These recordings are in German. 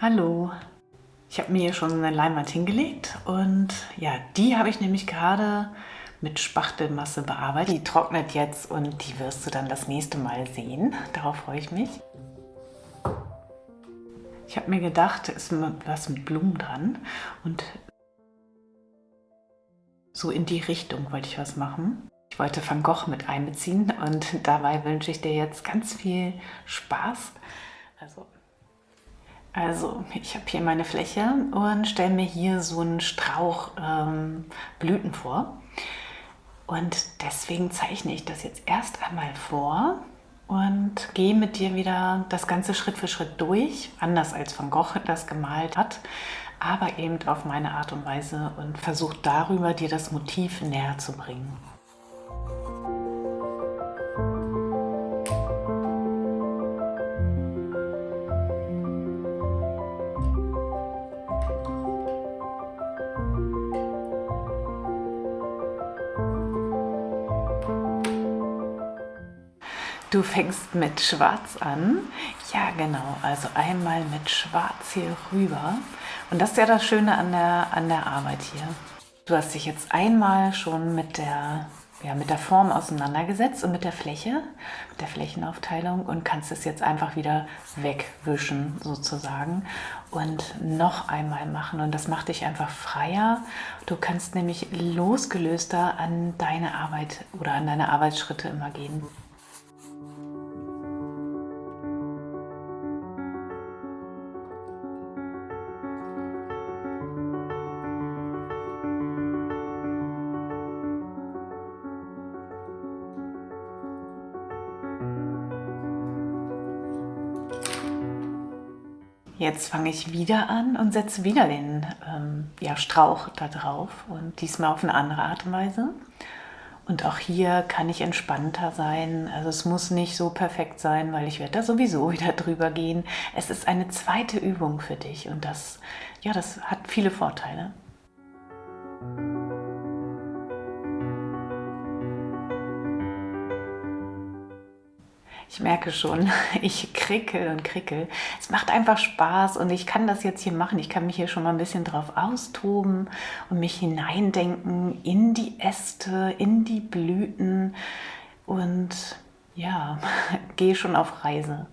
Hallo, ich habe mir hier schon eine Leinwand hingelegt und ja, die habe ich nämlich gerade mit Spachtelmasse bearbeitet. Die trocknet jetzt und die wirst du dann das nächste Mal sehen. Darauf freue ich mich. Ich habe mir gedacht, ist was mit Blumen dran und so in die Richtung wollte ich was machen. Ich wollte Van Gogh mit einbeziehen und dabei wünsche ich dir jetzt ganz viel Spaß. Also also ich habe hier meine Fläche und stelle mir hier so einen Strauch ähm, Blüten vor. Und deswegen zeichne ich das jetzt erst einmal vor und gehe mit dir wieder das Ganze Schritt für Schritt durch, anders als Van Gogh das gemalt hat, aber eben auf meine Art und Weise und versuche darüber dir das Motiv näher zu bringen. Du fängst mit Schwarz an. Ja, genau. Also einmal mit Schwarz hier rüber. Und das ist ja das Schöne an der, an der Arbeit hier. Du hast dich jetzt einmal schon mit der, ja, mit der Form auseinandergesetzt und mit der Fläche, mit der Flächenaufteilung und kannst es jetzt einfach wieder wegwischen sozusagen und noch einmal machen. Und das macht dich einfach freier. Du kannst nämlich losgelöster an deine Arbeit oder an deine Arbeitsschritte immer gehen. Jetzt fange ich wieder an und setze wieder den ähm, ja, Strauch da drauf und diesmal auf eine andere Art und Weise. Und auch hier kann ich entspannter sein. Also es muss nicht so perfekt sein, weil ich werde da sowieso wieder drüber gehen. Es ist eine zweite Übung für dich und das, ja, das hat viele Vorteile. Ich merke schon, ich krickel und krickel. Es macht einfach Spaß und ich kann das jetzt hier machen. Ich kann mich hier schon mal ein bisschen drauf austoben und mich hineindenken in die Äste, in die Blüten und ja, gehe schon auf Reise.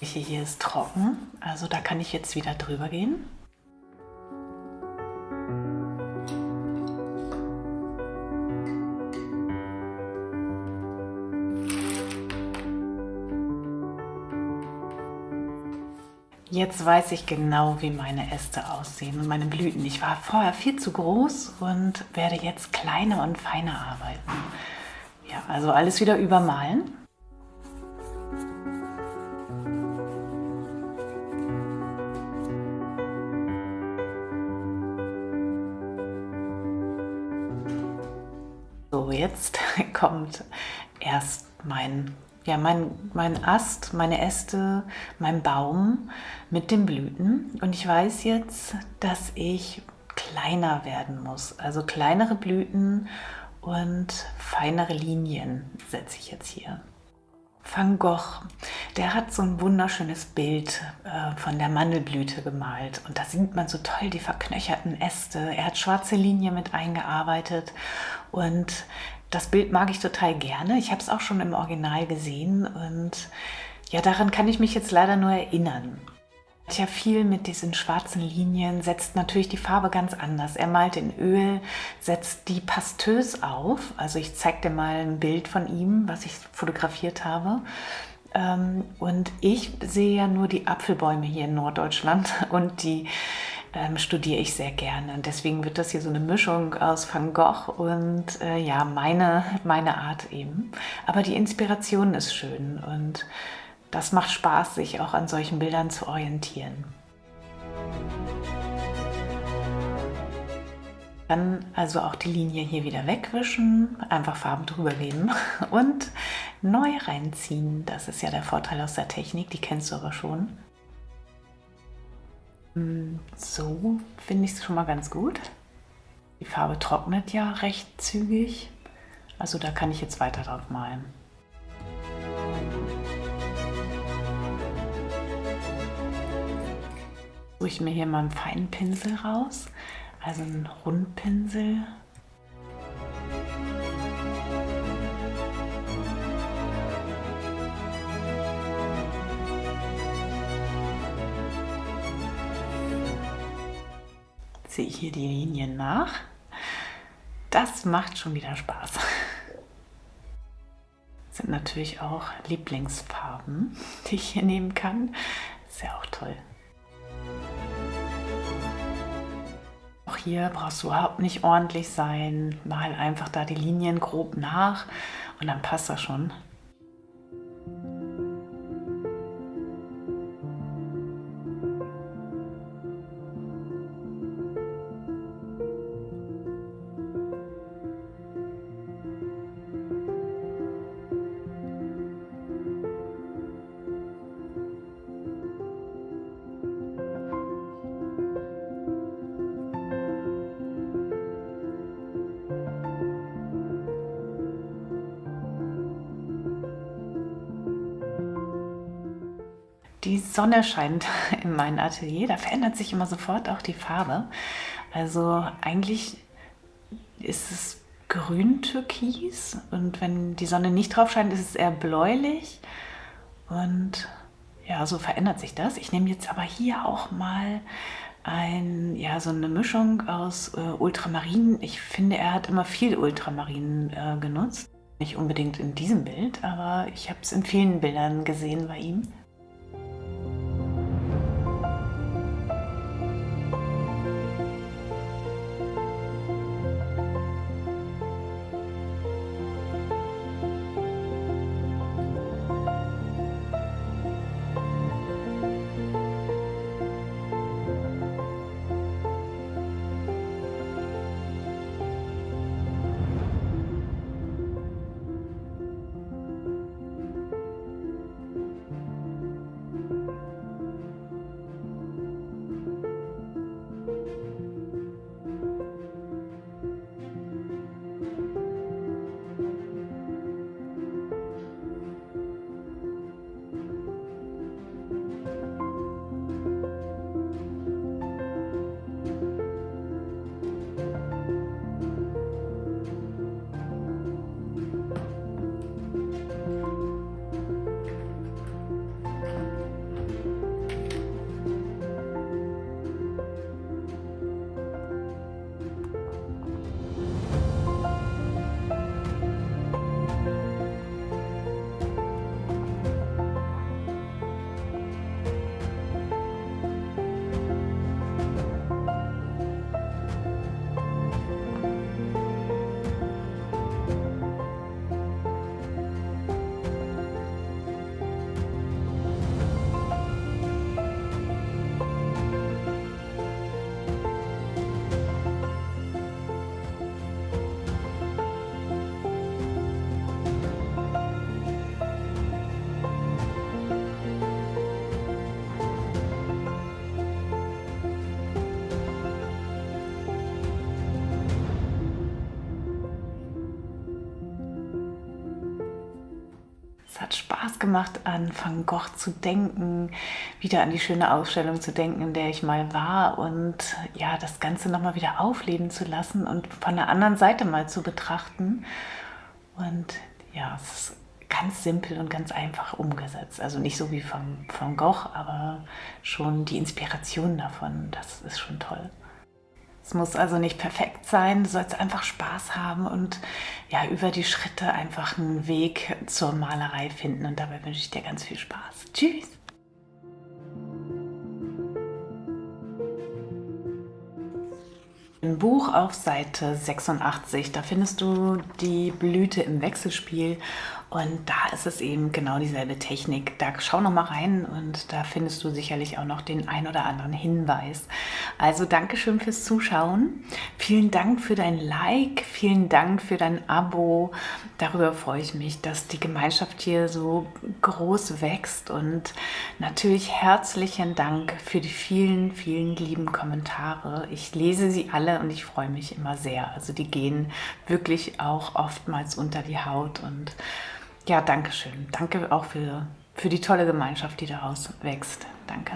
Hier ist trocken, also da kann ich jetzt wieder drüber gehen. Jetzt weiß ich genau, wie meine Äste aussehen und meine Blüten. Ich war vorher viel zu groß und werde jetzt kleiner und feiner arbeiten. Ja, also alles wieder übermalen. So, jetzt kommt erst mein ja, mein, mein Ast, meine Äste, mein Baum mit den Blüten. Und ich weiß jetzt, dass ich kleiner werden muss. Also kleinere Blüten und feinere Linien setze ich jetzt hier. Van Gogh, der hat so ein wunderschönes Bild äh, von der Mandelblüte gemalt und da sieht man so toll die verknöcherten Äste. Er hat schwarze Linien mit eingearbeitet und das Bild mag ich total gerne. Ich habe es auch schon im Original gesehen und ja, daran kann ich mich jetzt leider nur erinnern. Ja, viel mit diesen schwarzen Linien setzt natürlich die Farbe ganz anders. Er malt in Öl, setzt die pastös auf. Also ich zeige dir mal ein Bild von ihm, was ich fotografiert habe. Ähm, und ich sehe ja nur die Apfelbäume hier in Norddeutschland und die ähm, studiere ich sehr gerne. Und deswegen wird das hier so eine Mischung aus Van Gogh und äh, ja, meine, meine Art eben. Aber die Inspiration ist schön und das macht Spaß, sich auch an solchen Bildern zu orientieren. Dann also auch die Linie hier wieder wegwischen, einfach Farben drüber geben und neu reinziehen. Das ist ja der Vorteil aus der Technik, die kennst du aber schon. So finde ich es schon mal ganz gut. Die Farbe trocknet ja recht zügig, also da kann ich jetzt weiter drauf malen. Suche ich mir hier mal einen feinen Pinsel raus, also einen Rundpinsel Ziehe ich hier die Linien nach. Das macht schon wieder Spaß. Das sind natürlich auch Lieblingsfarben, die ich hier nehmen kann. Ist ja auch toll. Auch hier brauchst du überhaupt nicht ordentlich sein. Mal einfach da die Linien grob nach und dann passt das schon. Die Sonne scheint in meinem Atelier, da verändert sich immer sofort auch die Farbe. Also eigentlich ist es grün-türkis und wenn die Sonne nicht drauf scheint, ist es eher bläulich und ja, so verändert sich das. Ich nehme jetzt aber hier auch mal ein, ja, so eine Mischung aus äh, Ultramarin. Ich finde, er hat immer viel Ultramarin äh, genutzt. Nicht unbedingt in diesem Bild, aber ich habe es in vielen Bildern gesehen bei ihm. Hat Spaß gemacht, an Van Gogh zu denken, wieder an die schöne Ausstellung zu denken, in der ich mal war und ja, das Ganze nochmal wieder aufleben zu lassen und von der anderen Seite mal zu betrachten. Und ja, es ist ganz simpel und ganz einfach umgesetzt. Also nicht so wie von Van Gogh, aber schon die Inspiration davon, das ist schon toll. Muss also nicht perfekt sein, du sollst einfach Spaß haben und ja, über die Schritte einfach einen Weg zur Malerei finden. Und dabei wünsche ich dir ganz viel Spaß. Tschüss! Im Buch auf Seite 86, da findest du die Blüte im Wechselspiel und da ist es eben genau dieselbe Technik. Da schau noch mal rein und da findest du sicherlich auch noch den ein oder anderen Hinweis. Also Dankeschön fürs Zuschauen. Vielen Dank für dein Like, vielen Dank für dein Abo. Darüber freue ich mich, dass die Gemeinschaft hier so groß wächst und natürlich herzlichen Dank für die vielen, vielen lieben Kommentare. Ich lese sie alle und ich freue mich immer sehr. Also die gehen wirklich auch oftmals unter die Haut und ja, danke schön. Danke auch für, für die tolle Gemeinschaft, die daraus wächst. Danke.